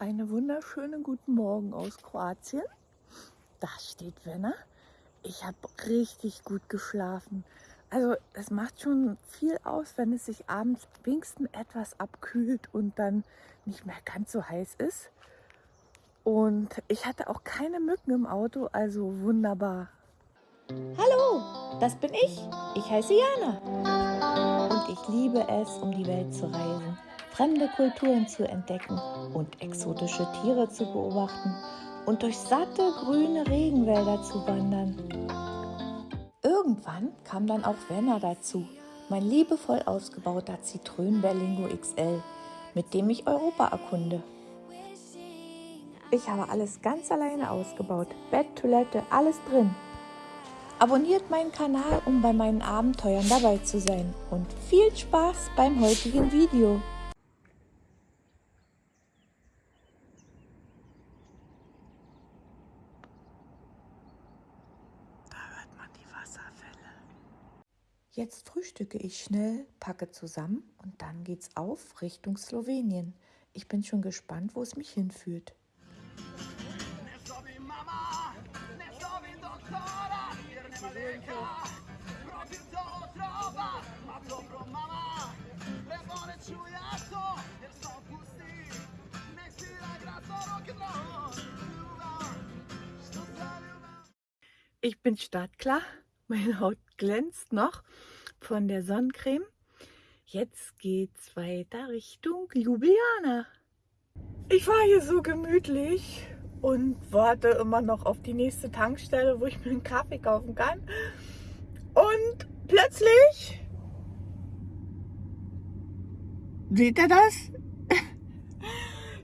Einen wunderschönen guten Morgen aus Kroatien. Da steht Wenner. Ich habe richtig gut geschlafen. Also es macht schon viel aus, wenn es sich abends wenigstens etwas abkühlt und dann nicht mehr ganz so heiß ist. Und ich hatte auch keine Mücken im Auto, also wunderbar. Hallo, das bin ich. Ich heiße Jana. Und ich liebe es, um die Welt zu reisen, fremde Kulturen zu entdecken und exotische Tiere zu beobachten und durch satte grüne Regenwälder zu wandern. Irgendwann kam dann auch Werner dazu, mein liebevoll ausgebauter Citroën Berlingo XL, mit dem ich Europa erkunde. Ich habe alles ganz alleine ausgebaut, Bett, Toilette, alles drin. Abonniert meinen Kanal, um bei meinen Abenteuern dabei zu sein und viel Spaß beim heutigen Video. Da hört man die Wasserfälle. Jetzt frühstücke ich schnell, packe zusammen und dann geht's auf Richtung Slowenien. Ich bin schon gespannt, wo es mich hinführt. Ich bin startklar. Meine Haut glänzt noch von der Sonnencreme. Jetzt geht's weiter Richtung Ljubljana. Ich war hier so gemütlich und warte immer noch auf die nächste Tankstelle, wo ich mir einen Kaffee kaufen kann. Und plötzlich seht ihr das?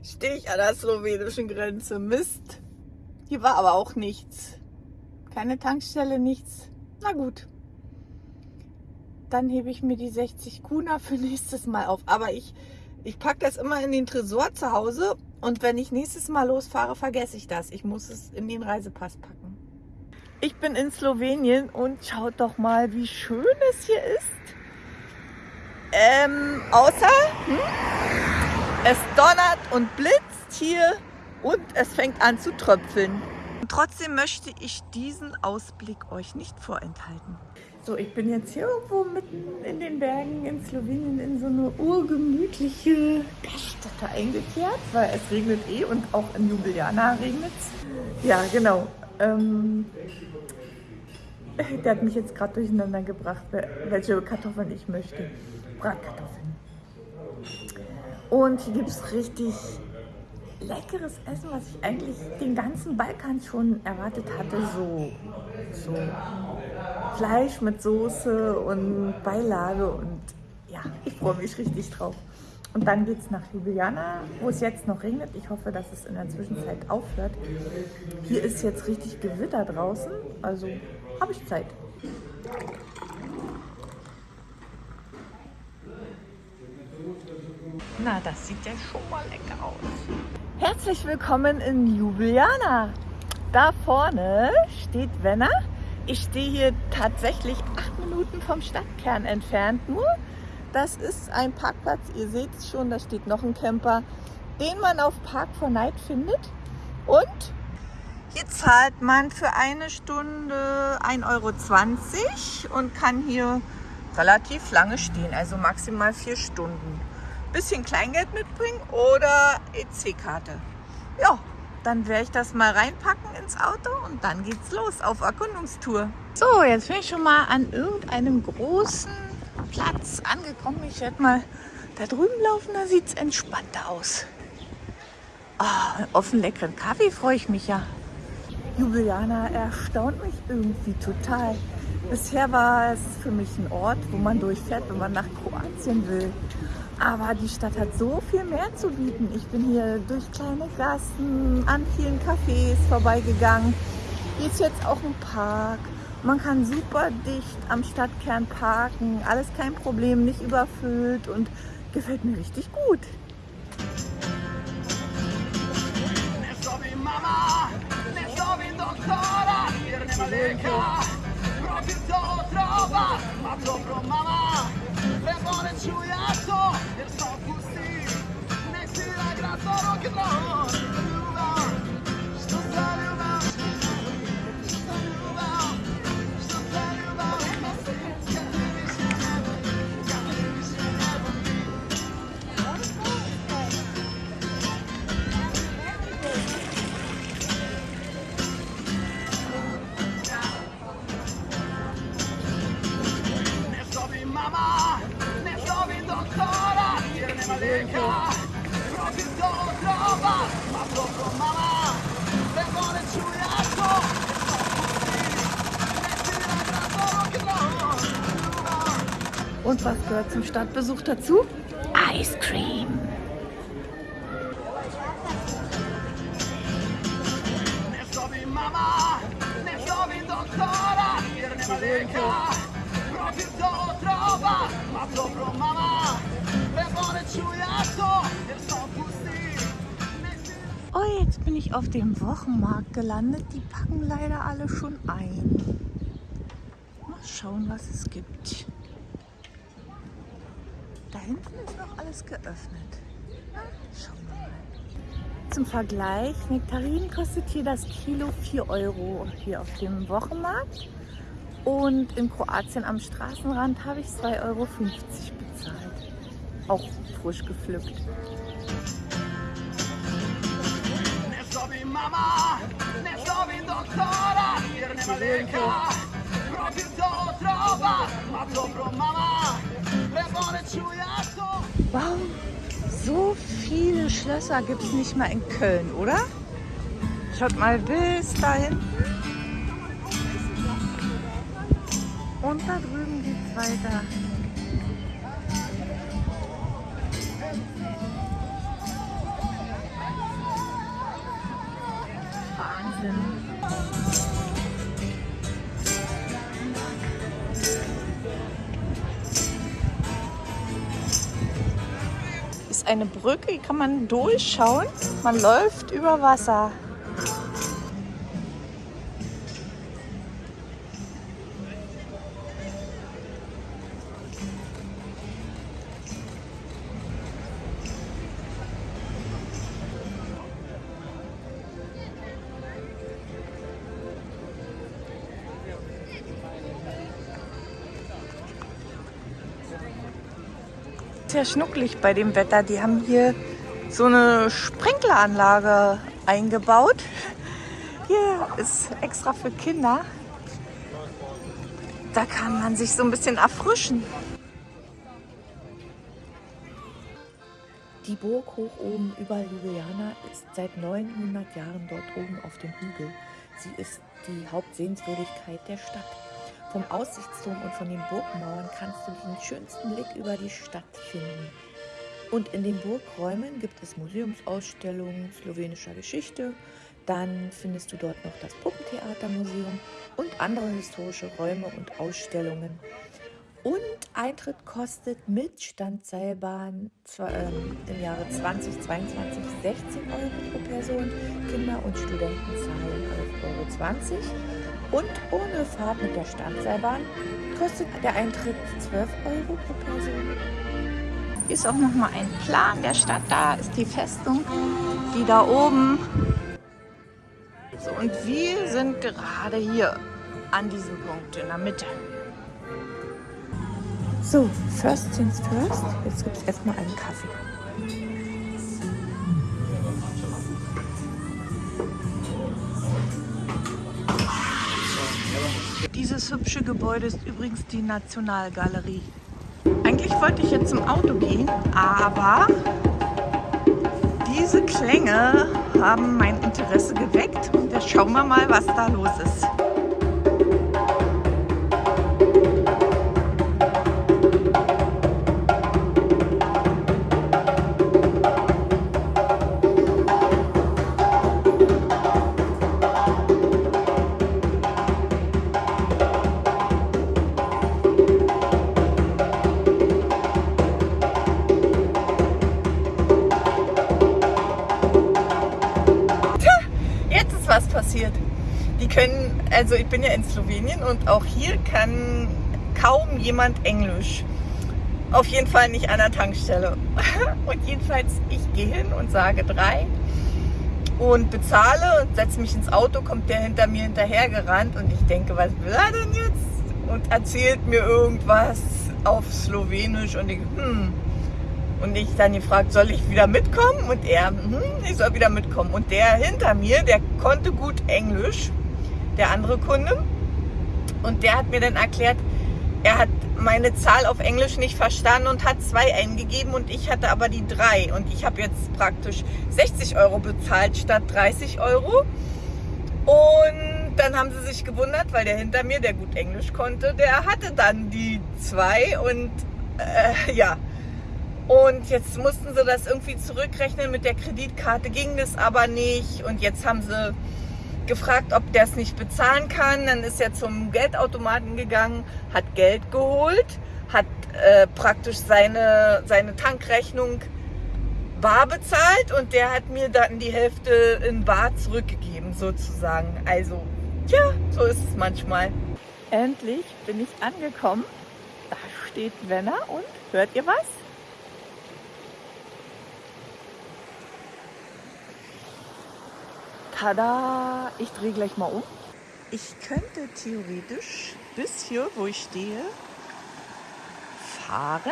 Stehe ich an der slowenischen Grenze. Mist. Hier war aber auch nichts. Keine Tankstelle, nichts. Na gut. Dann hebe ich mir die 60 Kuna für nächstes Mal auf. Aber ich, ich packe das immer in den Tresor zu Hause und wenn ich nächstes Mal losfahre, vergesse ich das. Ich muss es in den Reisepass packen. Ich bin in Slowenien und schaut doch mal, wie schön es hier ist. Ähm, außer hm, es donnert und blitzt hier und es fängt an zu tröpfeln. Trotzdem möchte ich diesen Ausblick euch nicht vorenthalten. So, ich bin jetzt hier irgendwo mitten in den Bergen in Slowenien in so eine urgemütliche Gaststätte eingekehrt, weil es regnet eh und auch in Ljubljana regnet es. Ja, genau. Ähm, der hat mich jetzt gerade durcheinander gebracht, welche Kartoffeln ich möchte. Bratkartoffeln. Und hier gibt es richtig leckeres Essen, was ich eigentlich den ganzen Balkan schon erwartet hatte. So, so Fleisch mit Soße und Beilage und ja, ich freue mich richtig drauf. Und dann geht es nach Ljubljana, wo es jetzt noch regnet. Ich hoffe, dass es in der Zwischenzeit aufhört. Hier ist jetzt richtig Gewitter draußen, also habe ich Zeit. Na, das sieht ja schon mal lecker aus. Herzlich willkommen in Ljubljana. Da vorne steht Wenner. Ich stehe hier tatsächlich acht Minuten vom Stadtkern entfernt nur. Das ist ein Parkplatz, ihr seht es schon, da steht noch ein Camper, den man auf Park for Night findet. Und hier zahlt man für eine Stunde 1,20 Euro und kann hier relativ lange stehen, also maximal vier Stunden bisschen Kleingeld mitbringen oder EC-Karte. Ja, dann werde ich das mal reinpacken ins Auto und dann geht's los auf Erkundungstour. So, jetzt bin ich schon mal an irgendeinem großen Platz angekommen. Ich werde mal da drüben laufen, da sieht es entspannter aus. Oh, auf einen leckeren Kaffee freue ich mich ja. Ljubljana erstaunt mich irgendwie total. Bisher war es für mich ein Ort, wo man durchfährt, wenn man nach Kroatien will. Aber die Stadt hat so viel mehr zu bieten. Ich bin hier durch kleine Gassen, an vielen Cafés vorbeigegangen. Hier ist jetzt auch ein Park. Man kann super dicht am Stadtkern parken. Alles kein Problem, nicht überfüllt und gefällt mir richtig gut. Mama, buone ciugliato e sto così, ne Und was gehört zum Stadtbesuch dazu? Ice Cream. Oh, jetzt bin ich auf dem Wochenmarkt gelandet. Die packen leider alle schon ein. Mal schauen, was es gibt. Hinten ist noch alles geöffnet. Na, schauen wir mal. Zum Vergleich, Nektarinen kostet hier das Kilo 4 Euro hier auf dem Wochenmarkt. Und in Kroatien am Straßenrand habe ich 2,50 Euro bezahlt. Auch frisch gepflückt. Mama, ne zovi doktora, jer nema lijeka. Profil to trova, ma dobro mama, Wow, so viele Schlösser gibt es nicht mal in Köln, oder? Schaut mal bis da hinten. Und da drüben geht es weiter. Ist eine Brücke, die kann man durchschauen. Man läuft über Wasser. Sehr schnucklig bei dem Wetter. Die haben hier so eine Sprinkleranlage eingebaut. Hier ist extra für Kinder. Da kann man sich so ein bisschen erfrischen. Die Burg hoch oben über Ljubljana ist seit 900 Jahren dort oben auf dem Hügel. Sie ist die Hauptsehenswürdigkeit der Stadt. Vom Aussichtsturm und von den Burgmauern kannst du den schönsten Blick über die Stadt finden. Und in den Burgräumen gibt es Museumsausstellungen slowenischer Geschichte. Dann findest du dort noch das Puppentheatermuseum und andere historische Räume und Ausstellungen. Und Eintritt kostet mit Standseilbahn ähm, im Jahre 2022 16 Euro pro Person. Kinder und Studenten zahlen 11,20 Euro. Und ohne Fahrt mit der Standseilbahn kostet der Eintritt 12 Euro pro Person. Ist auch noch mal ein Plan der Stadt. Da ist die Festung, die da oben. So, und wir sind gerade hier an diesem Punkt in der Mitte. So, first things first. Jetzt gibt es erstmal einen Kaffee. Dieses hübsche Gebäude ist übrigens die Nationalgalerie. Eigentlich wollte ich jetzt zum Auto gehen, aber diese Klänge haben mein Interesse geweckt. Und jetzt schauen wir mal, was da los ist. Also ich bin ja in Slowenien und auch hier kann kaum jemand Englisch. Auf jeden Fall nicht an der Tankstelle. Und jedenfalls, ich gehe hin und sage drei und bezahle und setze mich ins Auto, kommt der hinter mir hinterher gerannt und ich denke, was will er denn jetzt? Und erzählt mir irgendwas auf Slowenisch und ich, hm, und ich dann gefragt, soll ich wieder mitkommen? Und er, hm, ich soll wieder mitkommen. Und der hinter mir, der konnte gut Englisch, der andere Kunde. Und der hat mir dann erklärt, er hat meine Zahl auf Englisch nicht verstanden und hat zwei eingegeben und ich hatte aber die drei. Und ich habe jetzt praktisch 60 Euro bezahlt statt 30 Euro. Und dann haben sie sich gewundert, weil der hinter mir, der gut Englisch konnte, der hatte dann die zwei und Äh, ja. Und jetzt mussten sie das irgendwie zurückrechnen. Mit der Kreditkarte ging das aber nicht. Und jetzt haben sie gefragt, ob der es nicht bezahlen kann. Dann ist er zum Geldautomaten gegangen, hat Geld geholt, hat äh, praktisch seine, seine Tankrechnung bar bezahlt und der hat mir dann die Hälfte in bar zurückgegeben sozusagen. Also, ja, so ist es manchmal. Endlich bin ich angekommen. Da steht Wenner und hört ihr was? Tada! Ich drehe gleich mal um. Ich könnte theoretisch bis hier, wo ich stehe, fahren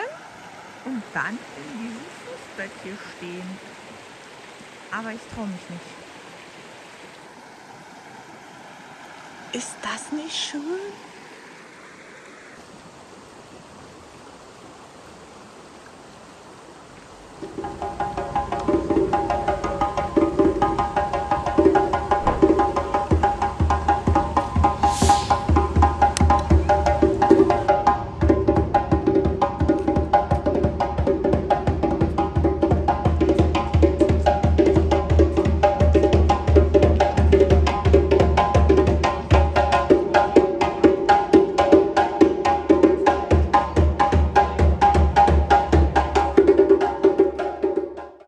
und dann in diesem Fußbett hier stehen. Aber ich traue mich nicht. Ist das nicht schön?